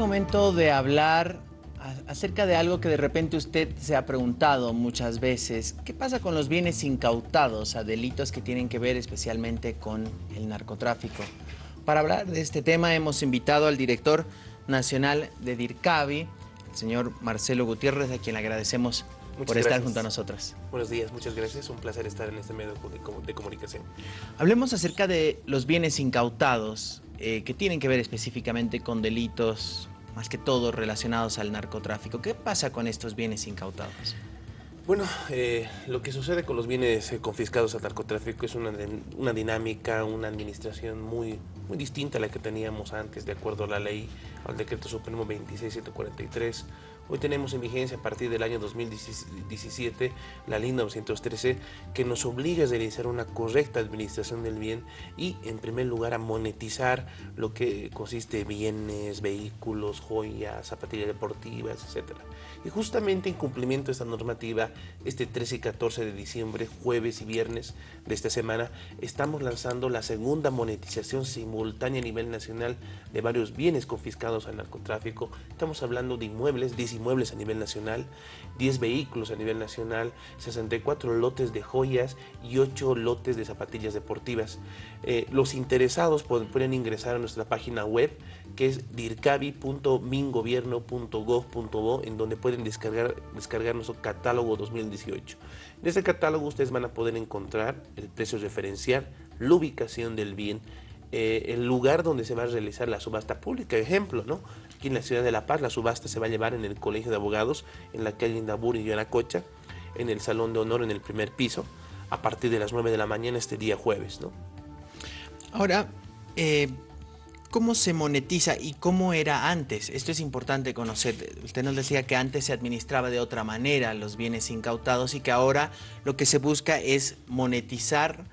momento de hablar acerca de algo que de repente usted se ha preguntado muchas veces. ¿Qué pasa con los bienes incautados a delitos que tienen que ver especialmente con el narcotráfico? Para hablar de este tema hemos invitado al director nacional de DIRCAVI, el señor Marcelo Gutiérrez, a quien le agradecemos por estar junto a nosotros. Buenos días, muchas gracias. Un placer estar en este medio de comunicación. Hablemos acerca de los bienes incautados eh, que tienen que ver específicamente con delitos más que todo relacionados al narcotráfico. ¿Qué pasa con estos bienes incautados? Bueno, eh, lo que sucede con los bienes eh, confiscados al narcotráfico es una, una, dinámica, una administración muy, muy distinta a la que teníamos antes, de acuerdo a la ley, al decreto supremo 26743 Hoy tenemos en vigencia a partir del año 2017 la ley 913 que nos obliga a realizar una correcta administración del bien y en primer lugar a monetizar lo que consiste en bienes, vehículos, joyas, zapatillas deportivas, etc. Y justamente en cumplimiento de esta normativa, este 13 y 14 de diciembre, jueves y viernes de esta semana, estamos lanzando la segunda monetización simultánea a nivel nacional de varios bienes confiscados al narcotráfico. Estamos hablando de inmuebles, 19 inmuebles a nivel nacional, 10 vehículos a nivel nacional, 64 lotes de joyas y 8 lotes de zapatillas deportivas. Eh, los interesados pueden, ingresar a nuestra página web que es dircavi.mingobierno.gov.bo en donde pueden descargar, descargar nuestro catálogo 2018. En este catálogo ustedes van a poder encontrar el precio referencial, la ubicación del bien, eh, el lugar donde se va a realizar la subasta pública. Ejemplo, ¿no? Aquí en la ciudad de La Paz, la subasta se va a llevar en el Colegio de Abogados, en la calle Indabur y Yanacocha, en el Salón de Honor en el primer piso, a partir de las 9 de la mañana este día jueves, ¿no? Ahora, eh, ¿cómo se monetiza y cómo era antes? Esto es importante conocer. Usted nos decía que antes se administraba de otra manera los bienes incautados y que ahora lo que se busca es monetizar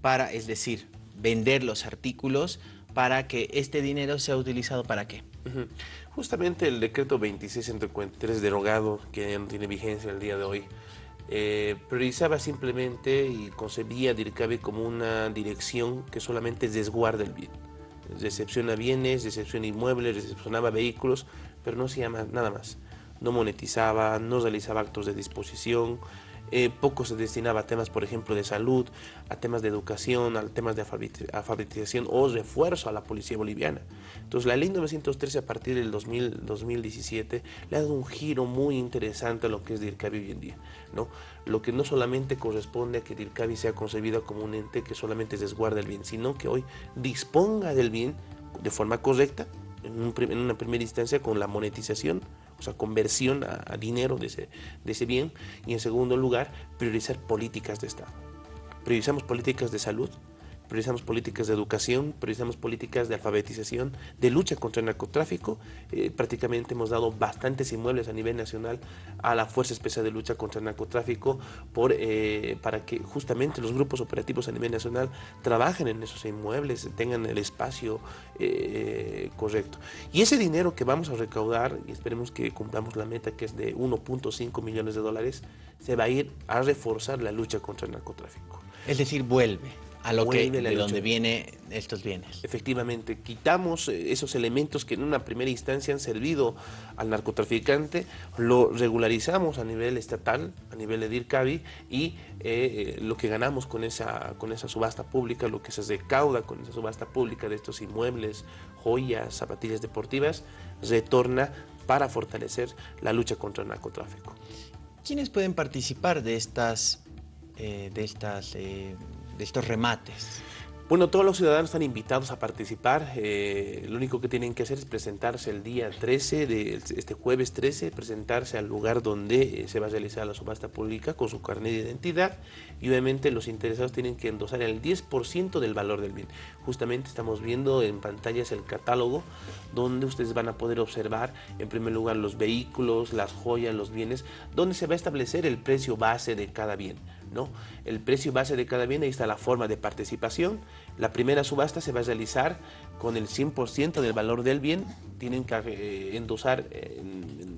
para, es decir, vender los artículos para que este dinero sea utilizado para qué? Justamente el decreto 2653 derogado, que ya no tiene vigencia el día de hoy, eh, priorizaba simplemente y concebía DIRCABE como una dirección que solamente desguarda el bien. Recepciona bienes, recepciona inmuebles, recepcionaba vehículos, pero no hacía nada más. No monetizaba, no realizaba actos de disposición, eh, poco se destinaba a temas, por ejemplo, de salud, a temas de educación, a temas de alfabetización o refuerzo a la policía boliviana. Entonces, la ley 913 a partir del 2017 le ha dado un giro muy interesante a lo que es DIRCABI hoy en día. ¿no? Lo que no solamente corresponde a que DIRCABI sea concebido como un ente que solamente desguarda el bien, sino que hoy disponga del bien de forma correcta, en una primera instancia con la monetización o sea, conversión a, dinero de ese, de ese bien. Y en segundo lugar, priorizar políticas de Estado. Priorizamos políticas de salud, priorizamos políticas de educación, priorizamos políticas de alfabetización, de lucha contra el narcotráfico. Eh, prácticamente hemos dado bastantes inmuebles a nivel nacional a la Fuerza Especial de Lucha contra el Narcotráfico eh, para que justamente los grupos operativos a nivel nacional trabajen en esos inmuebles, tengan el espacio eh, correcto. Y ese dinero que vamos a recaudar, y esperemos que cumplamos la meta que es de 1.5 millones de dólares, se va a ir a reforzar la lucha contra el narcotráfico. Es decir, vuelve a lo que de donde vienen estos bienes. Efectivamente, quitamos eh, esos elementos que en una primera instancia han servido al narcotraficante, lo regularizamos a nivel estatal, a nivel de DIRCABI y eh, eh, lo que ganamos con esa, con esa subasta pública, lo que se recauda con esa subasta pública de estos inmuebles, joyas, zapatillas deportivas, retorna para fortalecer la lucha contra el narcotráfico. ¿Quiénes pueden participar de estas, de estas de estos remates? Bueno, todos los ciudadanos están invitados a participar. Eh, lo único que tienen que hacer es presentarse el día 13, de este jueves 13, presentarse al lugar donde eh, se va a realizar la subasta pública con su carnet de identidad y obviamente los interesados tienen que endosar el 10% del valor del bien. Justamente estamos viendo en pantallas el catálogo donde ustedes van a poder observar en primer lugar los vehículos, las joyas, los bienes, donde se va a establecer el precio base de cada bien. ¿No? El precio base de cada bien, ahí está la forma de participación. La primera subasta se va a realizar con el 100% del valor del bien. Tienen que eh, endosar en,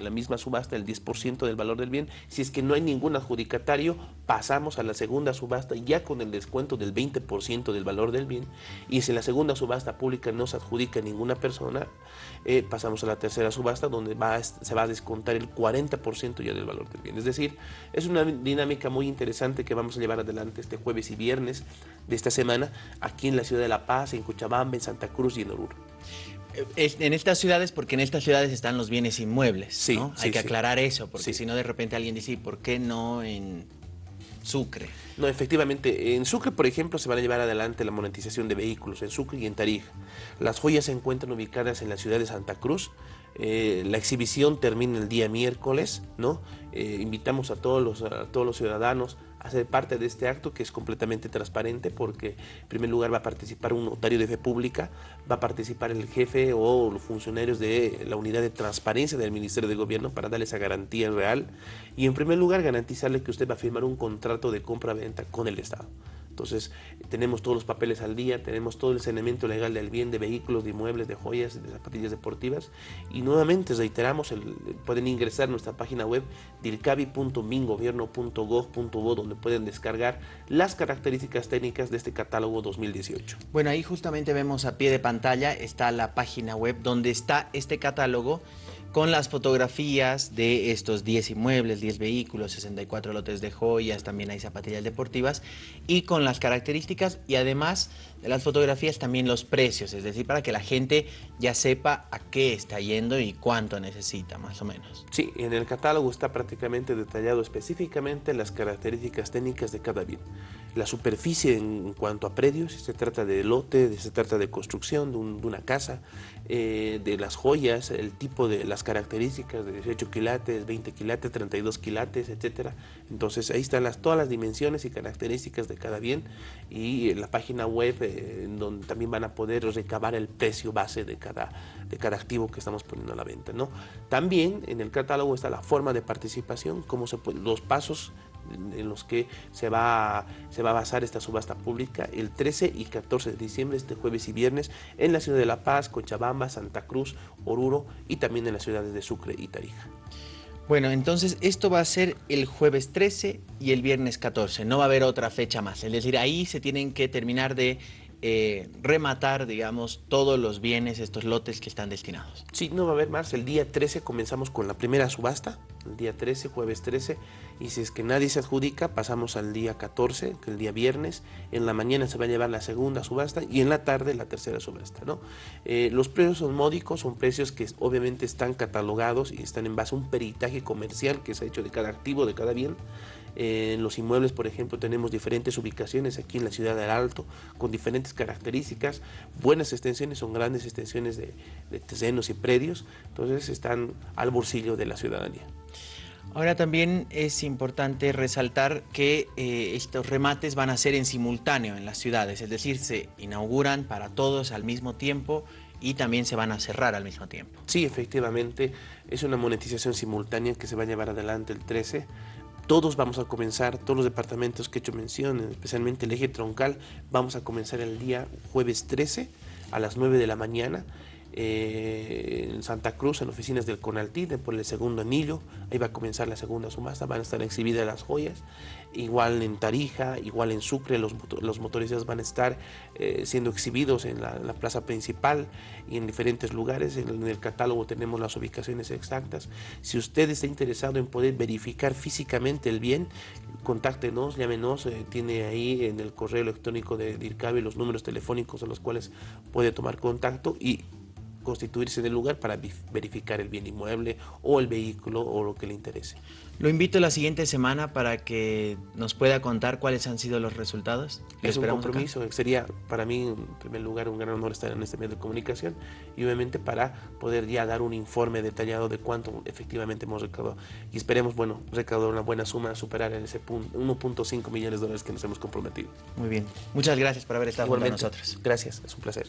la misma subasta el 10% del valor del bien. Si es que no hay ningún adjudicatario, pasamos a la segunda subasta ya con el descuento del 20% del valor del bien. Y si en la segunda subasta pública no se adjudica ninguna persona, eh, pasamos a la tercera subasta donde se va a descontar el 40% ya del valor del bien. Es decir, es una dinámica muy interesante que vamos a llevar adelante este jueves y viernes de esta semana aquí en la ciudad de La Paz, en Cochabamba, en Santa Cruz y en Oruro. En estas ciudades, porque en estas ciudades están los bienes inmuebles, sí, ¿no? Hay que aclarar eso, porque si no de repente alguien dice, ¿por qué no en Sucre? No, efectivamente, en Sucre, por ejemplo, se van a llevar adelante la monetización de vehículos, en Sucre y en Tarija. Las joyas se encuentran ubicadas en la ciudad de Santa Cruz, eh, la exhibición termina el día miércoles, ¿no? Eh, invitamos a todos, los, a todos los ciudadanos a ser parte de este acto que es completamente transparente porque en primer lugar va a participar un notario de fe pública, va a participar el jefe o los funcionarios de la unidad de transparencia del Ministerio de Gobierno para darle esa garantía real y en primer lugar garantizarle que usted va a firmar un contrato de compra-venta con el Estado. Entonces, tenemos todos los papeles al día, tenemos todo el saneamiento legal del bien de vehículos, de inmuebles, de joyas, de zapatillas deportivas. Y nuevamente reiteramos, pueden ingresar a nuestra página web dircavi.mingobierno.gov.bo donde pueden descargar las características técnicas de este catálogo 2018. Bueno, ahí justamente vemos a pie de pantalla está la página web donde está este catálogo con las fotografías de estos 10 inmuebles, 10 vehículos, 64 lotes de joyas, también hay zapatillas deportivas, y con las características y además las fotografías también los precios, es decir, para que la gente ya sepa a qué está yendo y cuánto necesita, más o menos. Sí, en el catálogo está prácticamente detallado específicamente las características técnicas de cada bien. La superficie en cuanto a predios, si se trata de lote, si se trata de construcción de, una casa, eh, de las joyas, el tipo de las características de 18 quilates, 20 quilates, 32 quilates, etcétera. Entonces ahí están las, todas las dimensiones y características de cada bien y la página web eh, donde también van a poder recabar el precio base de cada, de cada activo que estamos poniendo a la venta. ¿no? También en el catálogo está la forma de participación, cómo se los pasos en los que se va, se va a basar esta subasta pública el 13 y 14 de diciembre, este jueves y viernes, en la ciudad de La Paz, Cochabamba, Santa Cruz, Oruro y también en las ciudades de Sucre y Tarija. Bueno, entonces esto va a ser el jueves 13 y el viernes 14, no va a haber otra fecha más, es decir, ahí se tienen que terminar de eh, rematar, digamos, todos los bienes, estos lotes que están destinados. Sí, no va a haber más. El día 13 comenzamos con la primera subasta, el día 13, jueves 13, y si es que nadie se adjudica, pasamos al día 14, que el día viernes. En la mañana se va a llevar la segunda subasta y en la tarde la tercera subasta. ¿no? Eh, los precios son módicos, son precios que obviamente están catalogados y están en base a un peritaje comercial que se ha hecho de cada activo, de cada bien. En los inmuebles, por ejemplo, tenemos diferentes ubicaciones aquí en la ciudad del Alto, con diferentes características, buenas extensiones, son grandes extensiones de, de terrenos y predios, entonces están al bolsillo de la ciudadanía. Ahora también es importante resaltar que eh, estos remates van a ser en simultáneo en las ciudades, es decir, se inauguran para todos al mismo tiempo y también se van a cerrar al mismo tiempo. Sí, efectivamente, es una monetización simultánea que se va a llevar adelante el 13 todos vamos a comenzar, todos los departamentos que he hecho mención, especialmente el eje troncal, vamos a comenzar el día jueves 13 a las 9 de la mañana eh, en Santa Cruz, en oficinas del Conaltí, por el segundo anillo, ahí va a comenzar la segunda subasta, van a estar exhibidas las joyas, igual en Tarija, igual en Sucre, los, los motorizados van a estar eh, siendo exhibidos en la, plaza principal y en diferentes lugares, en, el catálogo tenemos las ubicaciones exactas. Si usted está interesado en poder verificar físicamente el bien, contáctenos, llámenos, eh, tiene ahí en el correo electrónico de DIRCABE los números telefónicos a los cuales puede tomar contacto y constituirse en el lugar para verificar el bien inmueble o el vehículo o lo que le interese. Lo invito la siguiente semana para que nos pueda contar cuáles han sido los resultados. Es un compromiso, sería para mí en primer lugar un gran honor estar en este medio de comunicación y obviamente para poder ya dar un informe detallado de cuánto efectivamente hemos recaudado y esperemos, bueno, recaudar una buena suma, superar en ese punto 1.5 millones de dólares que nos hemos comprometido. Muy bien, muchas gracias por haber estado con nosotros. Gracias, es un placer.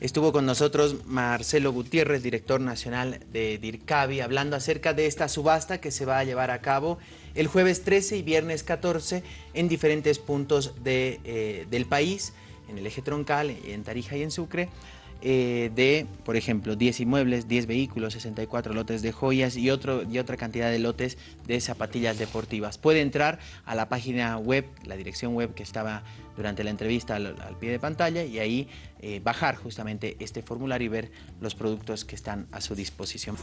Estuvo con nosotros Marcelo Gutiérrez, director nacional de DIRCAVI, hablando acerca de esta subasta que se va a llevar a cabo el jueves 13 y viernes 14 en diferentes puntos de, eh, del país, en el eje troncal, en Tarija y en Sucre. Eh, de, por ejemplo, 10 inmuebles, 10 vehículos, 64 lotes de joyas y, otro, otra cantidad de lotes de zapatillas deportivas. Puede entrar a la página web, la dirección web que estaba durante la entrevista al, pie de pantalla y ahí eh, bajar justamente este formulario y ver los productos que están a su disposición.